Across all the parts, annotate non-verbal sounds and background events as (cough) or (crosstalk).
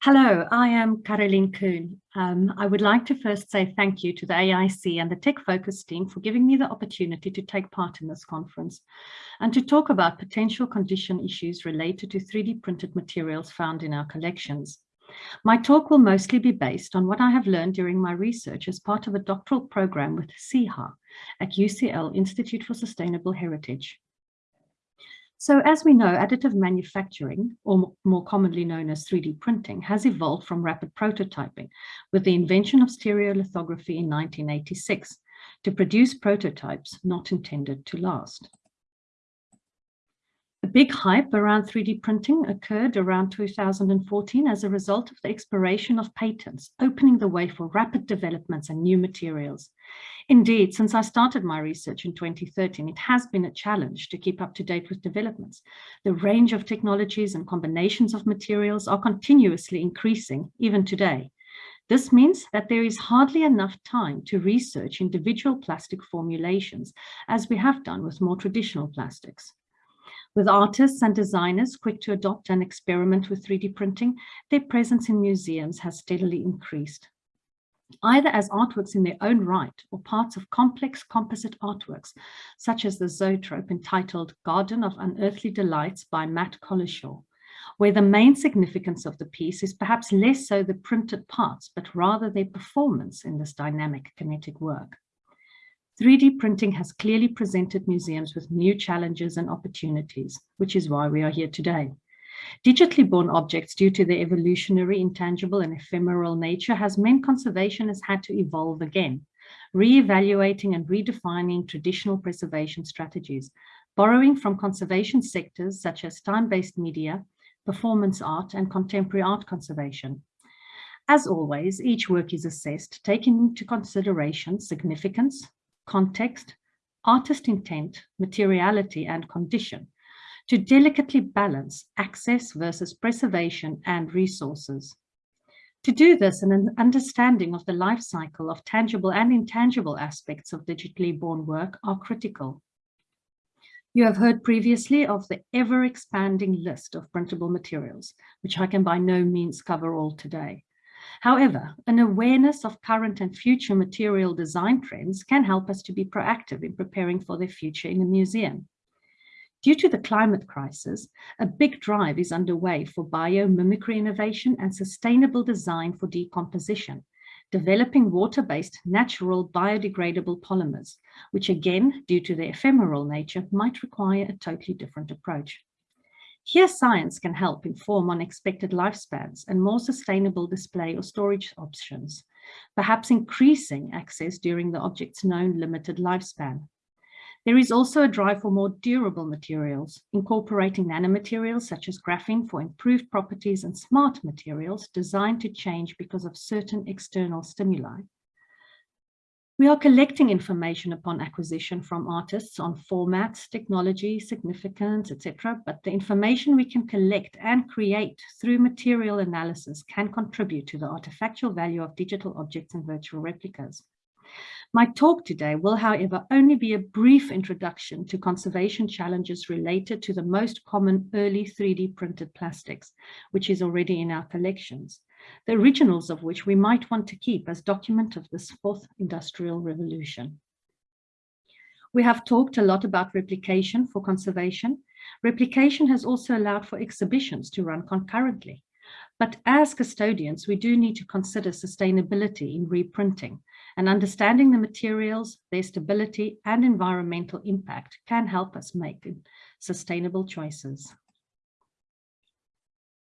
Hello, I am Carolien Coon. Um, I would like to first say thank you to the AIC and the Tech Focus team for giving me the opportunity to take part in this conference and to talk about potential condition issues related to 3D printed materials found in our collections. My talk will mostly be based on what I have learned during my research as part of a doctoral program with SEAHA at UCL Institute for Sustainable Heritage. So as we know, additive manufacturing, or more commonly known as 3D printing, has evolved from rapid prototyping with the invention of stereolithography in 1986 to produce prototypes not intended to last. Big hype around 3D printing occurred around 2014 as a result of the expiration of patents, opening the way for rapid developments and new materials. Indeed, since I started my research in 2013, it has been a challenge to keep up to date with developments. The range of technologies and combinations of materials are continuously increasing, even today. This means that there is hardly enough time to research individual plastic formulations, as we have done with more traditional plastics. With artists and designers quick to adopt and experiment with 3D printing, their presence in museums has steadily increased. Either as artworks in their own right or parts of complex composite artworks, such as the zoetrope entitled Garden of Unearthly Delights by Mat Collishaw, where the main significance of the piece is perhaps less so the printed parts, but rather their performance in this dynamic kinetic work. 3D printing has clearly presented museums with new challenges and opportunities, which is why we are here today. Digitally born objects, due to their evolutionary, intangible and ephemeral nature, has meant conservation has had to evolve again, re-evaluating and redefining traditional preservation strategies, borrowing from conservation sectors such as time-based media, performance art and contemporary art conservation. As always, each work is assessed, taking into consideration significance, context, artist intent, materiality, and condition to delicately balance access versus preservation and resources. To do this, an understanding of the life cycle of tangible and intangible aspects of digitally born work are critical. You have heard previously of the ever-expanding list of printable materials, which I can by no means cover all today. However, an awareness of current and future material design trends can help us to be proactive in preparing for their future in the museum. Due to the climate crisis, a big drive is underway for biomimicry innovation and sustainable design for decomposition, developing water-based natural biodegradable polymers, which again, due to their ephemeral nature, might require a totally different approach. Here, science can help inform on expected lifespans and more sustainable display or storage options, perhaps increasing access during the object's known limited lifespan. There is also a drive for more durable materials, incorporating nanomaterials such as graphene for improved properties and smart materials designed to change because of certain external stimuli. We are collecting information upon acquisition from artists on formats, technology, significance, etc. But the information we can collect and create through material analysis can contribute to the artifactual value of digital objects and virtual replicas. My talk today will, however, only be a brief introduction to conservation challenges related to the most common early 3D printed plastics, which is already in our collections the originals of which we might want to keep as document of this fourth industrial revolution. We have talked a lot about replication for conservation. Replication has also allowed for exhibitions to run concurrently. But as custodians, we do need to consider sustainability in reprinting and understanding the materials, their stability and environmental impact can help us make sustainable choices.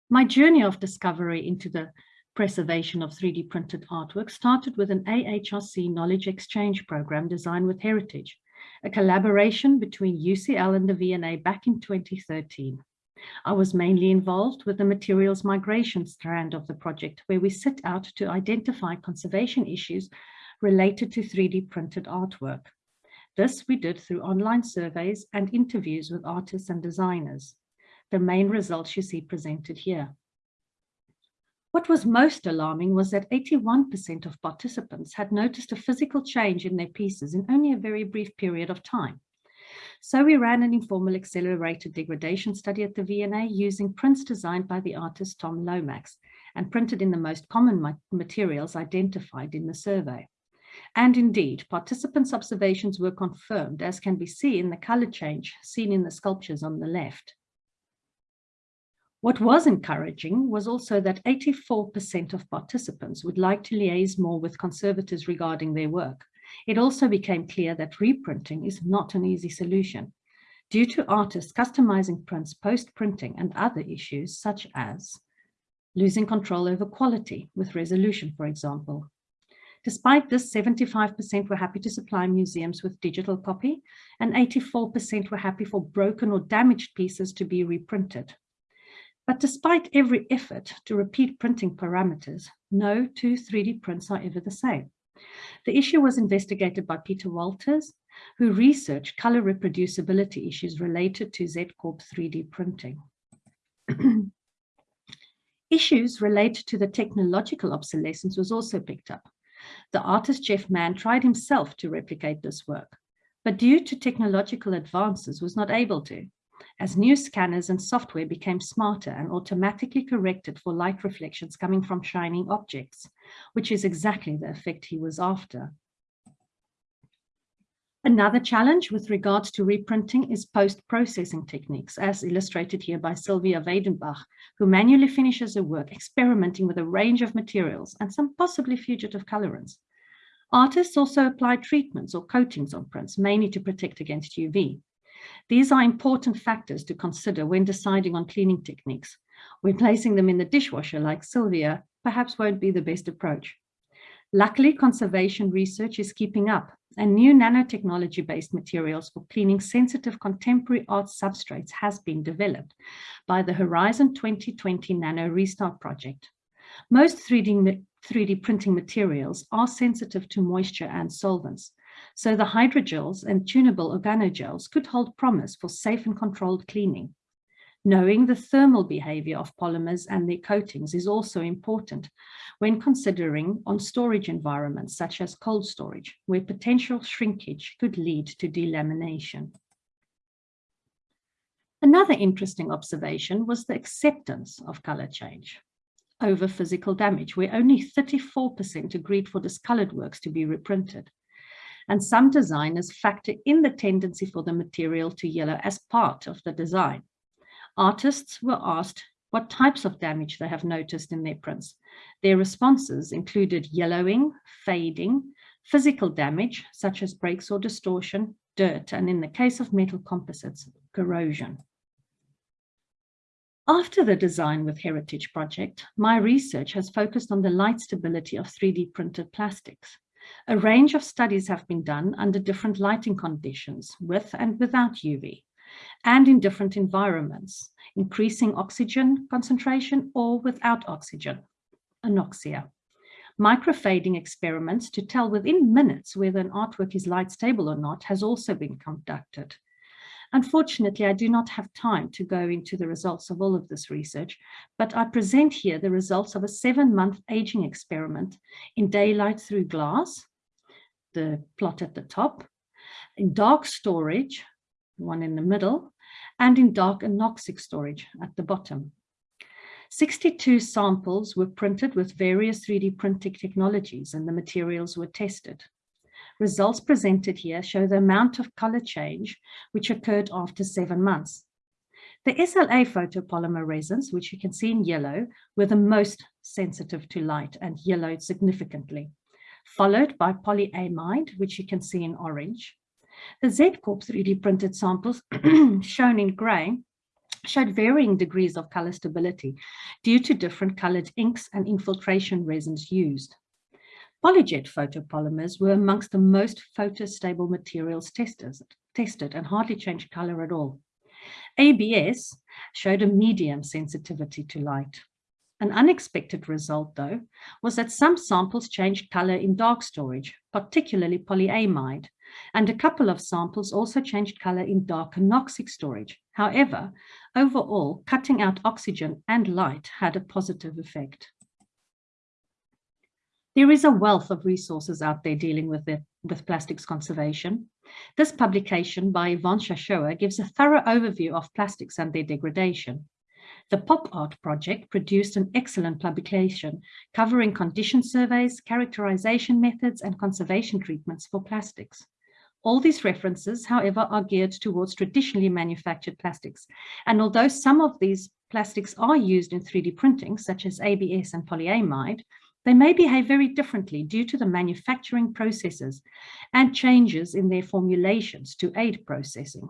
My journey of discovery into the preservation of 3D printed artwork started with an AHRC knowledge exchange program designed with Heritage, a collaboration between UCL and the V&A back in 2013. I was mainly involved with the materials migration strand of the project, where we set out to identify conservation issues related to 3D printed artwork. This we did through online surveys and interviews with artists and designers. The main results you see presented here. What was most alarming was that 81% of participants had noticed a physical change in their pieces in only a very brief period of time. So we ran an informal accelerated degradation study at the V&A using prints designed by the artist Tom Lomax and printed in the most common materials identified in the survey. And indeed, participants' observations were confirmed, as can be seen in the color change seen in the sculptures on the left. What was encouraging was also that 84% of participants would like to liaise more with conservators regarding their work. It also became clear that reprinting is not an easy solution due to artists customizing prints post-printing and other issues such as losing control over quality with resolution, for example. Despite this, 75% were happy to supply museums with digital copy and 84% were happy for broken or damaged pieces to be reprinted. But despite every effort to repeat printing parameters, no two 3D prints are ever the same. The issue was investigated by Peter Walters, who researched color reproducibility issues related to Z-Corp 3D printing. (clears throat) issues related to the technological obsolescence was also picked up. The artist Jeff Mann tried himself to replicate this work, but due to technological advances was not able to as new scanners and software became smarter and automatically corrected for light reflections coming from shining objects, which is exactly the effect he was after. Another challenge with regards to reprinting is post-processing techniques, as illustrated here by Silvia Weidenbach, who manually finishes her work experimenting with a range of materials and some possibly fugitive colorants. Artists also apply treatments or coatings on prints, mainly to protect against UV. These are important factors to consider when deciding on cleaning techniques. Replacing them in the dishwasher like Silvia perhaps won't be the best approach. Luckily, conservation research is keeping up and new nanotechnology-based materials for cleaning sensitive contemporary art substrates has been developed by the Horizon 2020 Nano Restart project. Most 3D, 3D printing materials are sensitive to moisture and solvents, so the hydrogels and tunable organogels could hold promise for safe and controlled cleaning. Knowing the thermal behavior of polymers and their coatings is also important when considering on storage environments such as cold storage, where potential shrinkage could lead to delamination. Another interesting observation was the acceptance of color change over physical damage, where only 34% agreed for discolored works to be reprinted and some designers factor in the tendency for the material to yellow as part of the design. Artists were asked what types of damage they have noticed in their prints. Their responses included yellowing, fading, physical damage, such as breaks or distortion, dirt, and in the case of metal composites, corrosion. After the Design with Heritage project, my research has focused on the light stability of 3D printed plastics. A range of studies have been done under different lighting conditions with and without UV and in different environments, increasing oxygen concentration or without oxygen, anoxia. Microfading experiments to tell within minutes whether an artwork is light stable or not has also been conducted. Unfortunately, I do not have time to go into the results of all of this research, but I present here the results of a seven-month aging experiment in daylight through glass, the plot at the top, in dark storage, one in the middle, and in dark anoxic storage at the bottom. 62 samples were printed with various 3D printing technologies and the materials were tested. Results presented here show the amount of color change which occurred after seven months. The SLA photopolymer resins, which you can see in yellow, were the most sensitive to light and yellowed significantly, followed by polyamide, which you can see in orange. The Z-Corp 3D printed samples, (clears throat) shown in gray, showed varying degrees of color stability due to different colored inks and infiltration resins used. Polyjet photopolymers were amongst the most photostable materials tested, tested and hardly changed color at all. ABS showed a medium sensitivity to light. An unexpected result, though, was that some samples changed color in dark storage, particularly polyamide, and a couple of samples also changed color in dark anoxic storage. However, overall, cutting out oxygen and light had a positive effect. There is a wealth of resources out there dealing with, it, with plastics conservation. This publication by Yvonne Shashoua gives a thorough overview of plastics and their degradation. The POPART project produced an excellent publication covering condition surveys, characterization methods, and conservation treatments for plastics. All these references, however, are geared towards traditionally manufactured plastics. And although some of these plastics are used in 3D printing, such as ABS and polyamide, they may behave very differently due to the manufacturing processes and changes in their formulations to aid processing.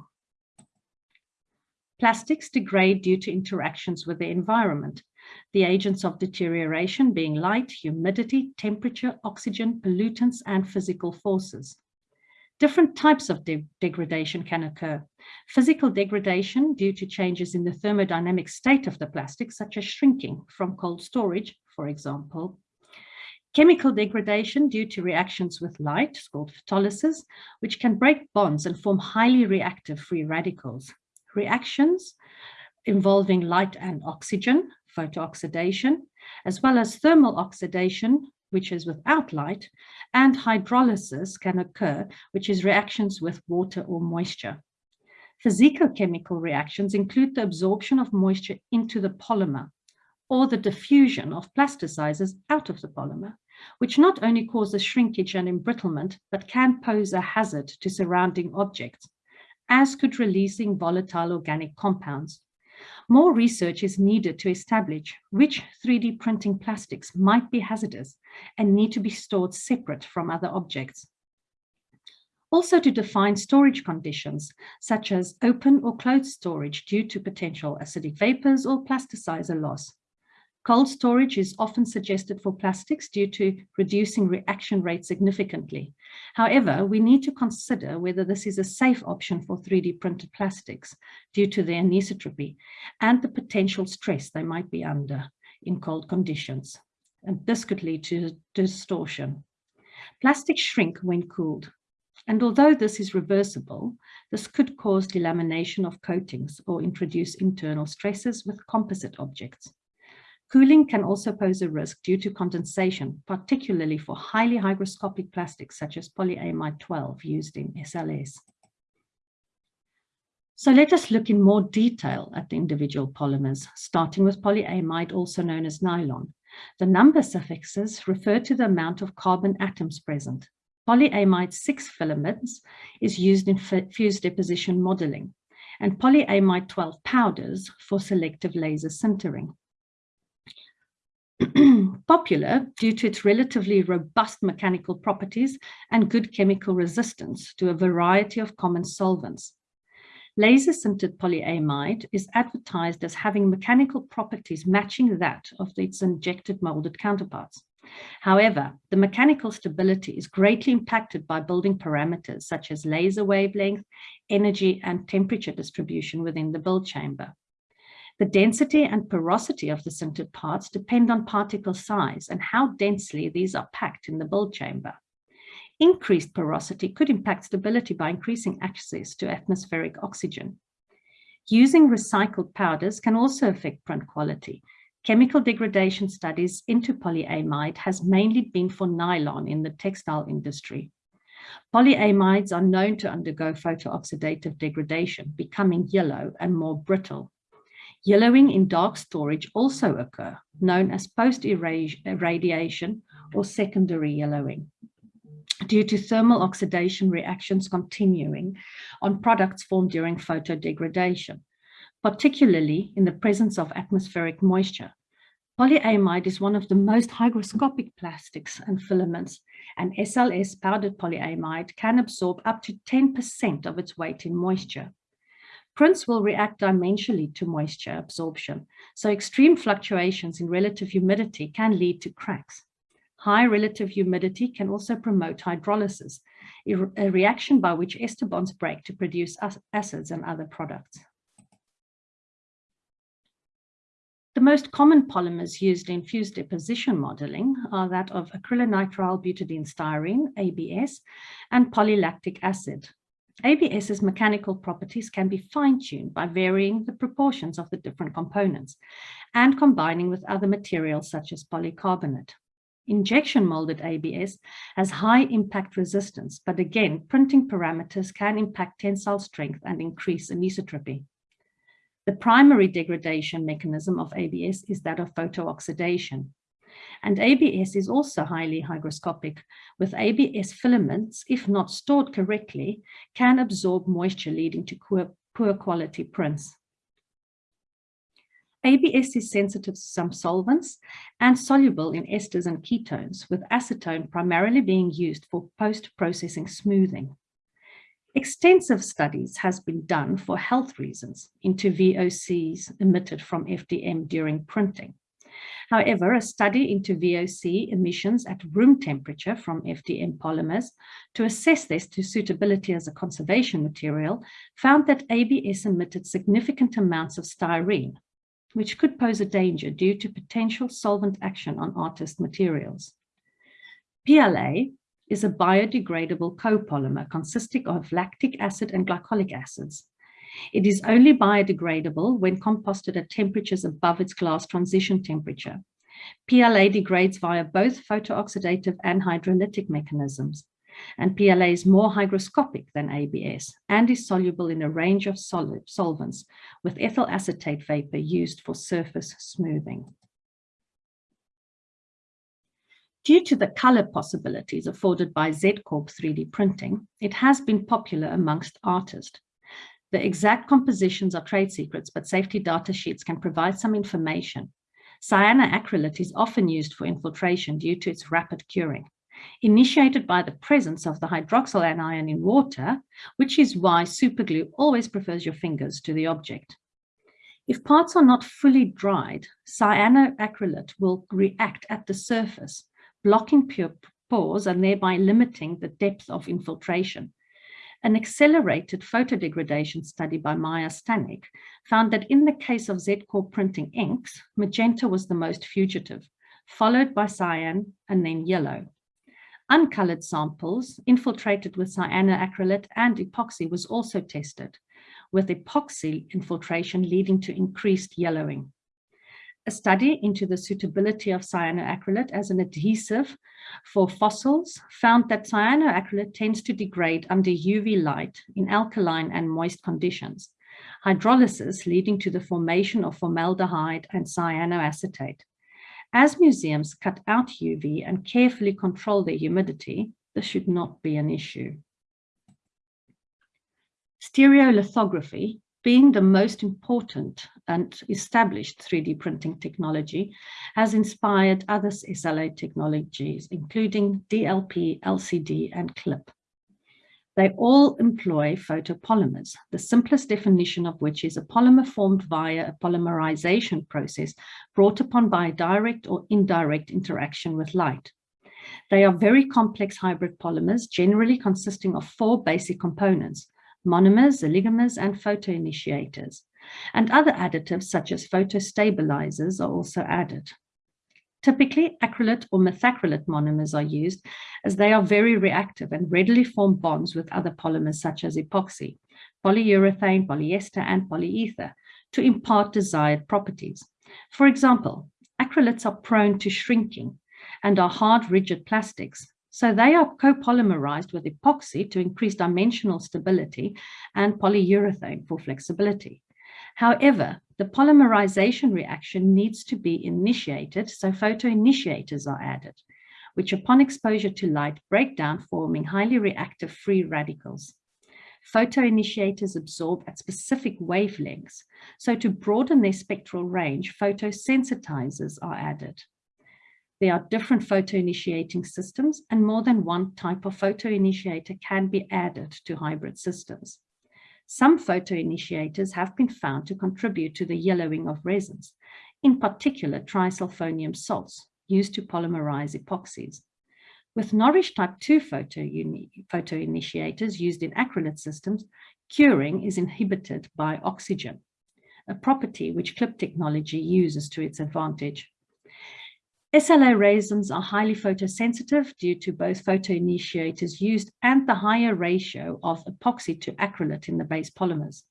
Plastics degrade due to interactions with the environment, the agents of deterioration being light, humidity, temperature, oxygen, pollutants, and physical forces. Different types of de degradation can occur. Physical degradation due to changes in the thermodynamic state of the plastic, such as shrinking from cold storage, for example. Chemical degradation due to reactions with light, is called photolysis, which can break bonds and form highly reactive free radicals. Reactions involving light and oxygen, photooxidation, as well as thermal oxidation, which is without light, and hydrolysis can occur, which is reactions with water or moisture. Physicochemical reactions include the absorption of moisture into the polymer or the diffusion of plasticizers out of the polymer, which not only causes shrinkage and embrittlement, but can pose a hazard to surrounding objects, as could releasing volatile organic compounds more research is needed to establish which 3D printing plastics might be hazardous and need to be stored separate from other objects. Also to define storage conditions, such as open or closed storage due to potential acidic vapors or plasticizer loss. Cold storage is often suggested for plastics due to reducing reaction rate significantly. However, we need to consider whether this is a safe option for 3D printed plastics due to their anisotropy and the potential stress they might be under in cold conditions. And this could lead to distortion. Plastics shrink when cooled. And although this is reversible, this could cause delamination of coatings or introduce internal stresses with composite objects. Cooling can also pose a risk due to condensation, particularly for highly hygroscopic plastics such as polyamide 12 used in SLS. So let us look in more detail at the individual polymers, starting with polyamide, also known as nylon. The number suffixes refer to the amount of carbon atoms present. Polyamide 6 filaments is used in fused deposition modeling, and polyamide 12 powders for selective laser sintering. (clears throat) popular due to its relatively robust mechanical properties and good chemical resistance to a variety of common solvents. Laser sintered polyamide is advertised as having mechanical properties matching that of its injected molded counterparts. However, the mechanical stability is greatly impacted by building parameters such as laser wavelength, energy, and temperature distribution within the build chamber. The density and porosity of the sintered parts depend on particle size and how densely these are packed in the build chamber. Increased porosity could impact stability by increasing access to atmospheric oxygen. Using recycled powders can also affect print quality. Chemical degradation studies into polyamide has mainly been for nylon in the textile industry. Polyamides are known to undergo photooxidative degradation, becoming yellow and more brittle. Yellowing in dark storage also occur, known as post-irradiation or secondary yellowing, due to thermal oxidation reactions continuing on products formed during photodegradation, particularly in the presence of atmospheric moisture. Polyamide is one of the most hygroscopic plastics and filaments, and SLS powdered polyamide can absorb up to 10% of its weight in moisture. Prints will react dimensionally to moisture absorption, so extreme fluctuations in relative humidity can lead to cracks. High relative humidity can also promote hydrolysis, a reaction by which ester bonds break to produce acids and other products. The most common polymers used in fused deposition modeling are that of acrylonitrile butadiene styrene, ABS, and polylactic acid, ABS's mechanical properties can be fine-tuned by varying the proportions of the different components and combining with other materials such as polycarbonate. Injection molded ABS has high impact resistance, but again, printing parameters can impact tensile strength and increase anisotropy. The primary degradation mechanism of ABS is that of photooxidation. And ABS is also highly hygroscopic, with ABS filaments, if not stored correctly, can absorb moisture leading to poor, quality prints. ABS is sensitive to some solvents and soluble in esters and ketones, with acetone primarily being used for post-processing smoothing. Extensive studies has been done for health reasons into VOCs emitted from FDM during printing. However, a study into VOC emissions at room temperature from FDM polymers to assess this to suitability as a conservation material found that ABS emitted significant amounts of styrene, which could pose a danger due to potential solvent action on artist materials. PLA is a biodegradable copolymer consisting of lactic acid and glycolic acids. It is only biodegradable when composted at temperatures above its glass transition temperature. PLA degrades via both photooxidative and hydrolytic mechanisms and PLA is more hygroscopic than ABS and is soluble in a range of solvents with ethyl acetate vapor used for surface smoothing. Due to the color possibilities afforded by Z-Corp 3D printing, it has been popular amongst artists. The exact compositions are trade secrets, but safety data sheets can provide some information. Cyanoacrylate is often used for infiltration due to its rapid curing initiated by the presence of the hydroxyl anion in water, which is why superglue always prefers your fingers to the object. If parts are not fully dried, cyanoacrylate will react at the surface, blocking pure pores and thereby limiting the depth of infiltration. An accelerated photodegradation study by Maya Stanek found that in the case of Z-Corp printing inks, magenta was the most fugitive, followed by cyan and then yellow. Uncolored samples infiltrated with cyanoacrylate and epoxy was also tested, with epoxy infiltration leading to increased yellowing. A study into the suitability of cyanoacrylate as an adhesive for fossils found that cyanoacrylate tends to degrade under UV light in alkaline and moist conditions, hydrolysis leading to the formation of formaldehyde and cyanoacetate. As museums cut out UV and carefully control their humidity, this should not be an issue. Stereolithography, being the most important and established 3D printing technology, has inspired other SLA technologies, including DLP, LCD, and CLIP. They all employ photopolymers, the simplest definition of which is a polymer formed via a polymerization process brought upon by direct or indirect interaction with light. They are very complex hybrid polymers, generally consisting of four basic components, monomers, oligomers, and photoinitiators. And other additives such as photostabilizers are also added. Typically, acrylate or methacrylate monomers are used as they are very reactive and readily form bonds with other polymers such as epoxy, polyurethane, polyester, and polyether to impart desired properties. For example, acrylates are prone to shrinking and are hard, rigid plastics, so they are copolymerized with epoxy to increase dimensional stability and polyurethane for flexibility. However, the polymerization reaction needs to be initiated, so photoinitiators are added, which upon exposure to light break down, forming highly reactive free radicals. Photoinitiators absorb at specific wavelengths, so to broaden their spectral range, photosensitizers are added. There are different photoinitiating systems and more than one type of photoinitiator can be added to hybrid systems. Some photoinitiators have been found to contribute to the yellowing of resins, in particular trisulfonium salts used to polymerize epoxies. With Norrish type 2 photoinitiators used in acrylate systems, curing is inhibited by oxygen, a property which CLIP technology uses to its advantage. SLA resins are highly photosensitive due to both photoinitiators used and the higher ratio of epoxy to acrylate in the base polymers.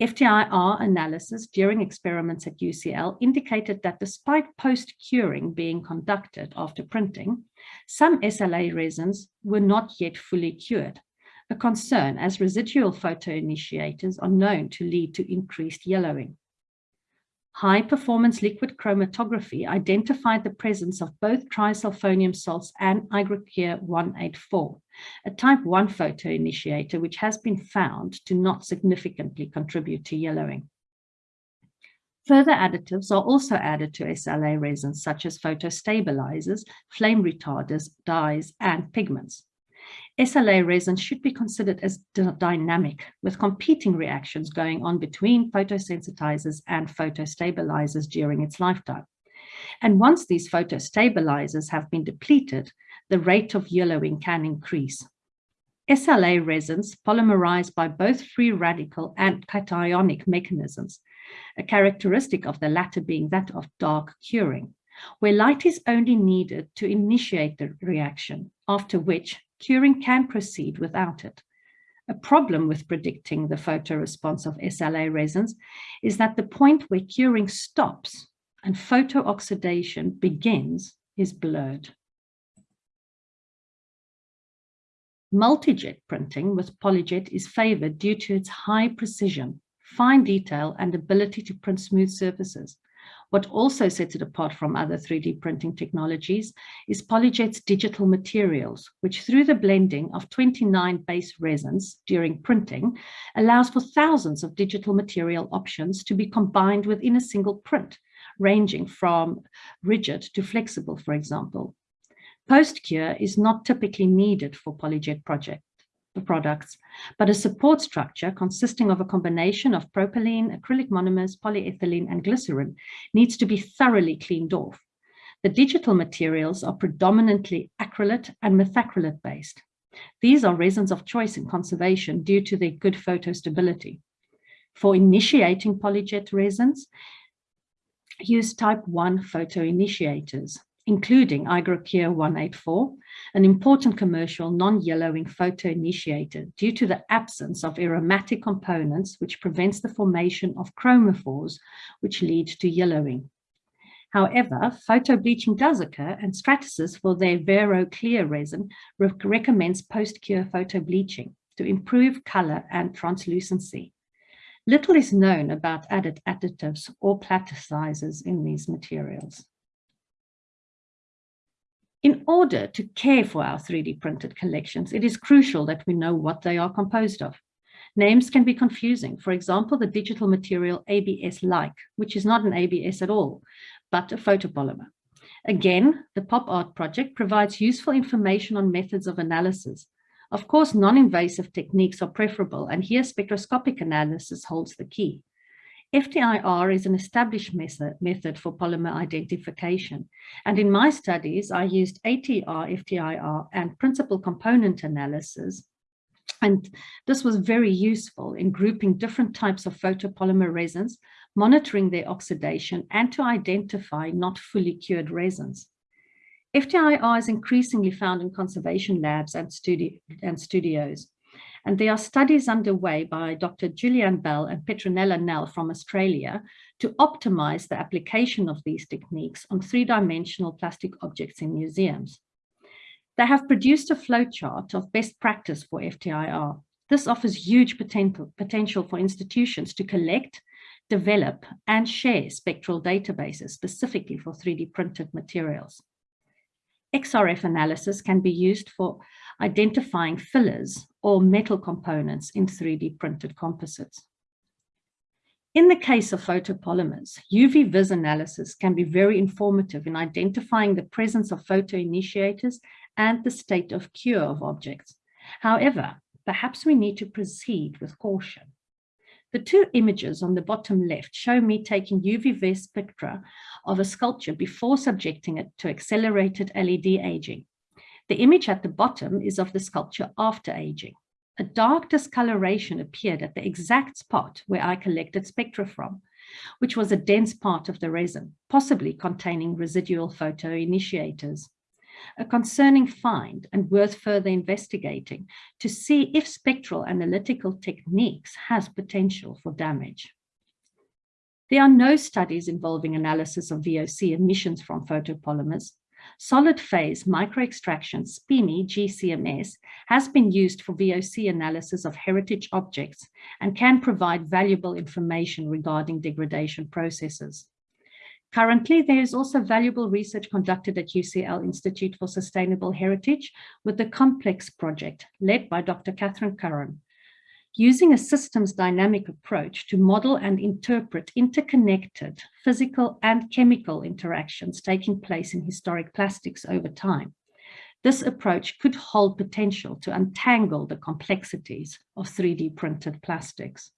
FTIR analysis during experiments at UCL indicated that despite post-curing being conducted after printing, some SLA resins were not yet fully cured, a concern as residual photoinitiators are known to lead to increased yellowing. High-performance liquid chromatography identified the presence of both trisulfonium salts and Irgacure 184, a type 1 photoinitiator which has been found to not significantly contribute to yellowing. Further additives are also added to SLA resins such as photostabilizers, flame retarders, dyes, and pigments. SLA resin should be considered as dynamic with competing reactions going on between photosensitizers and photostabilizers during its lifetime. And once these photostabilizers have been depleted, the rate of yellowing can increase. SLA resins polymerize by both free radical and cationic mechanisms, a characteristic of the latter being that of dark curing, where light is only needed to initiate the reaction, after which curing can proceed without it. A problem with predicting the photoresponse of SLA resins is that the point where curing stops and photooxidation begins is blurred. Multijet printing with PolyJet is favored due to its high precision, fine detail, and ability to print smooth surfaces. What also sets it apart from other 3D printing technologies is PolyJet's digital materials, which through the blending of 29 base resins during printing, allows for thousands of digital material options to be combined within a single print, ranging from rigid to flexible, for example. Post-cure is not typically needed for PolyJet project, products, but a support structure consisting of a combination of propylene, acrylic monomers, polyethylene, and glycerin needs to be thoroughly cleaned off. The digital materials are predominantly acrylate and methacrylate based. These are resins of choice in conservation due to their good photostability. For initiating polyjet resins, use type 1 photoinitiators including Irgacure 184, an important commercial non-yellowing photoinitiator due to the absence of aromatic components which prevents the formation of chromophores which lead to yellowing. However, photo-bleaching does occur and Stratasys for their Vero Clear resin recommends post-cure photo-bleaching to improve color and translucency. Little is known about added additives or plasticizers in these materials. In order to care for our 3D printed collections, it is crucial that we know what they are composed of. Names can be confusing. For example, the digital material ABS-like, which is not an ABS at all, but a photopolymer. Again, the POPART project provides useful information on methods of analysis. Of course, non-invasive techniques are preferable, and here spectroscopic analysis holds the key. FTIR is an established method, for polymer identification. And in my studies, I used ATR, FTIR, and principal component analysis. And this was very useful in grouping different types of photopolymer resins, monitoring their oxidation, and to identify not fully cured resins. FTIR is increasingly found in conservation labs and, studi and studios. And there are studies underway by Dr. Julianne Bell and Petronella Nel from Australia to optimize the application of these techniques on three-dimensional plastic objects in museums. They have produced a flowchart of best practice for FTIR. This offers huge potential, potential for institutions to collect, develop, and share spectral databases specifically for 3D printed materials. XRF analysis can be used for identifying fillers or metal components in 3D printed composites. In the case of photopolymers, UV-vis analysis can be very informative in identifying the presence of photoinitiators and the state of cure of objects. However, perhaps we need to proceed with caution. The two images on the bottom left show me taking UV-vis spectra of a sculpture before subjecting it to accelerated LED aging. The image at the bottom is of the sculpture after aging. A dark discoloration appeared at the exact spot where I collected spectra from, which was a dense part of the resin, possibly containing residual photoinitiators. A concerning find and worth further investigating to see if spectral analytical techniques has potential for damage. There are no studies involving analysis of VOC emissions from photopolymers, solid phase microextraction, SPME GCMS, has been used for VOC analysis of heritage objects and can provide valuable information regarding degradation processes. Currently, there is also valuable research conducted at UCL Institute for Sustainable Heritage with the COMPLEX project led by Dr. Katherine Curran, using a systems dynamic approach to model and interpret interconnected physical and chemical interactions taking place in historic plastics over time. This approach could hold potential to untangle the complexities of 3D printed plastics.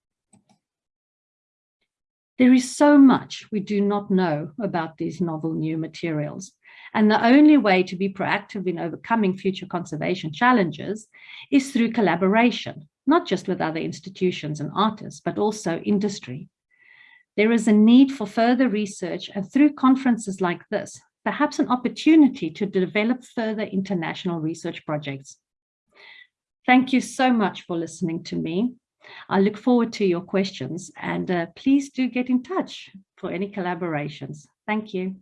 There is so much we do not know about these novel new materials. And the only way to be proactive in overcoming future conservation challenges is through collaboration, not just with other institutions and artists, but also industry. There is a need for further research and through conferences like this, perhaps an opportunity to develop further international research projects. Thank you so much for listening to me. I look forward to your questions and uh, please do get in touch for any collaborations. Thank you.